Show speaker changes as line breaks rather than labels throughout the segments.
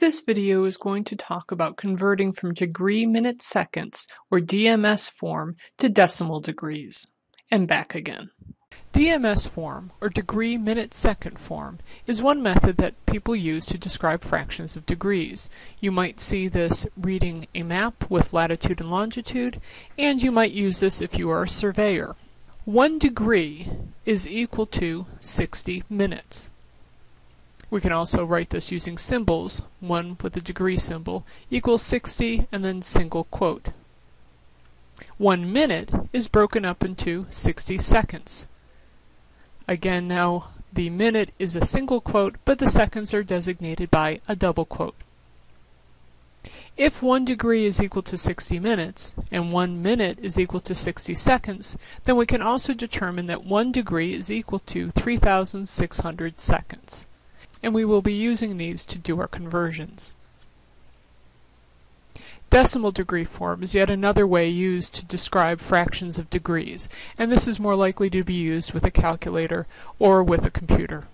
This video is going to talk about converting from degree minute seconds, or DMS form, to decimal degrees, and back again. DMS form, or degree minute second form, is one method that people use to describe fractions of degrees. You might see this reading a map with latitude and longitude, and you might use this if you are a surveyor. One degree is equal to 60 minutes. We can also write this using symbols, one with a degree symbol, equals 60 and then single quote. One minute is broken up into 60 seconds. Again now the minute is a single quote, but the seconds are designated by a double quote. If 1 degree is equal to 60 minutes, and 1 minute is equal to 60 seconds, then we can also determine that 1 degree is equal to 3,600 seconds and we will be using these to do our conversions. Decimal degree form is yet another way used to describe fractions of degrees, and this is more likely to be used with a calculator or with a computer.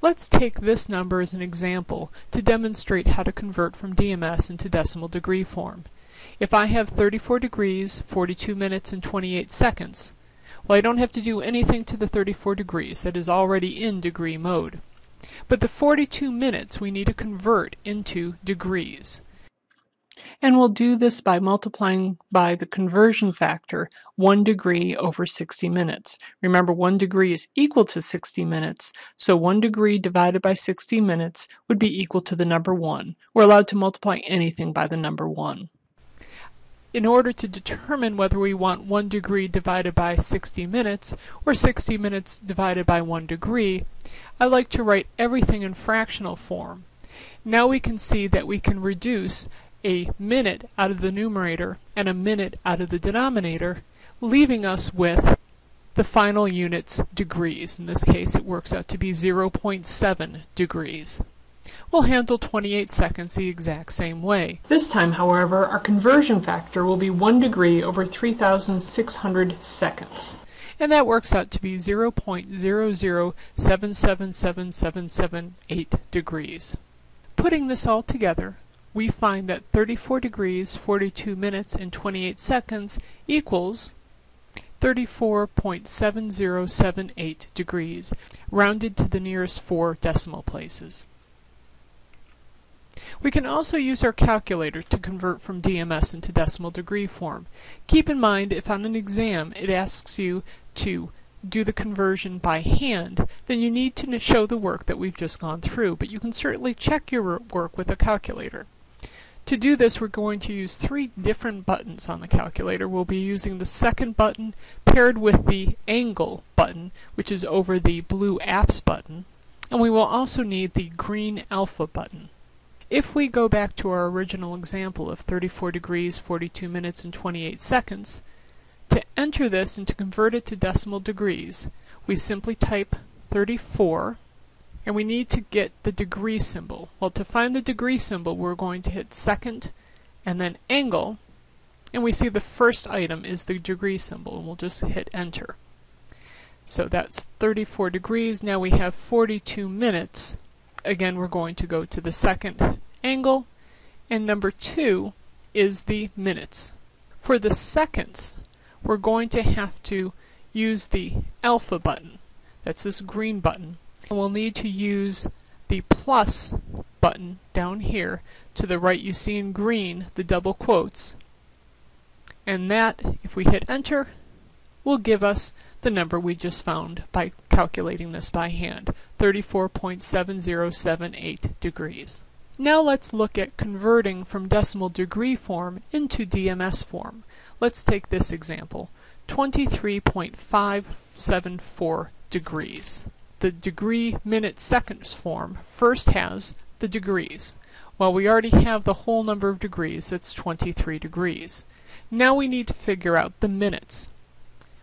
Let's take this number as an example to demonstrate how to convert from DMS into decimal degree form. If I have 34 degrees, 42 minutes, and 28 seconds, well I don't have to do anything to the 34 degrees, that is already in degree mode. But the 42 minutes we need to convert into degrees. And we'll do this by multiplying by the conversion factor 1 degree over 60 minutes. Remember 1 degree is equal to 60 minutes, so 1 degree divided by 60 minutes would be equal to the number 1. We're allowed to multiply anything by the number 1 in order to determine whether we want 1 degree divided by 60 minutes or 60 minutes divided by 1 degree, I like to write everything in fractional form. Now we can see that we can reduce a minute out of the numerator and a minute out of the denominator, leaving us with the final unit's degrees. In this case it works out to be 0.7 degrees. We'll handle 28 seconds the exact same way. This time, however, our conversion factor will be 1 degree over 3,600 seconds. And that works out to be 0.007777778 degrees. Putting this all together, we find that 34 degrees, 42 minutes, and 28 seconds equals 34.7078 degrees, rounded to the nearest four decimal places. We can also use our calculator to convert from DMS into decimal degree form. Keep in mind if on an exam it asks you to do the conversion by hand, then you need to show the work that we've just gone through, but you can certainly check your work with a calculator. To do this, we're going to use three different buttons on the calculator. We'll be using the second button paired with the angle button, which is over the blue apps button, and we will also need the green alpha button. If we go back to our original example of 34 degrees, 42 minutes, and 28 seconds, to enter this and to convert it to decimal degrees, we simply type 34 and we need to get the degree symbol. Well, to find the degree symbol, we're going to hit second and then angle, and we see the first item is the degree symbol, and we'll just hit enter. So that's 34 degrees. Now we have 42 minutes, again we're going to go to the second angle and number two is the minutes. For the seconds we're going to have to use the alpha button. That's this green button. And we'll need to use the plus button down here. To the right you see in green the double quotes. And that, if we hit enter, will give us the number we just found by calculating this by hand, 34.7078 degrees. Now let's look at converting from decimal degree form into DMS form. Let's take this example, 23.574 degrees. The degree minute seconds form first has the degrees. Well, we already have the whole number of degrees, that's 23 degrees. Now we need to figure out the minutes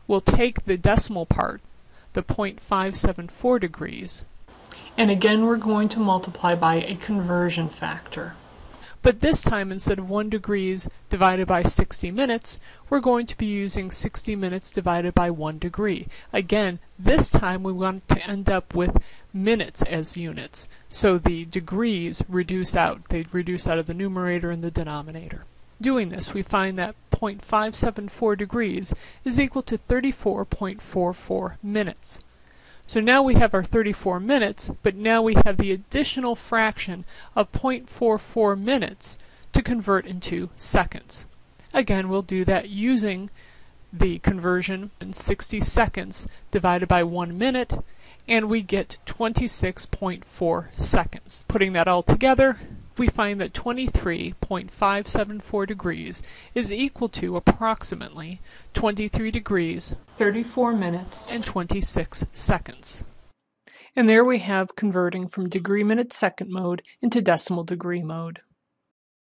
we'll take the decimal part, the 0.574 degrees, and again we're going to multiply by a conversion factor. But this time, instead of 1 degrees divided by 60 minutes, we're going to be using 60 minutes divided by 1 degree. Again, this time we want to end up with minutes as units. So the degrees reduce out. They reduce out of the numerator and the denominator. Doing this, we find that 0.574 degrees is equal to 34.44 minutes. So now we have our 34 minutes, but now we have the additional fraction of 0.44 minutes to convert into seconds. Again, we'll do that using the conversion in 60 seconds divided by 1 minute, and we get 26.4 seconds. Putting that all together, we find that 23.574 degrees is equal to approximately 23 degrees, 34 minutes, and 26 seconds. And there we have converting from degree minute second mode into decimal degree mode.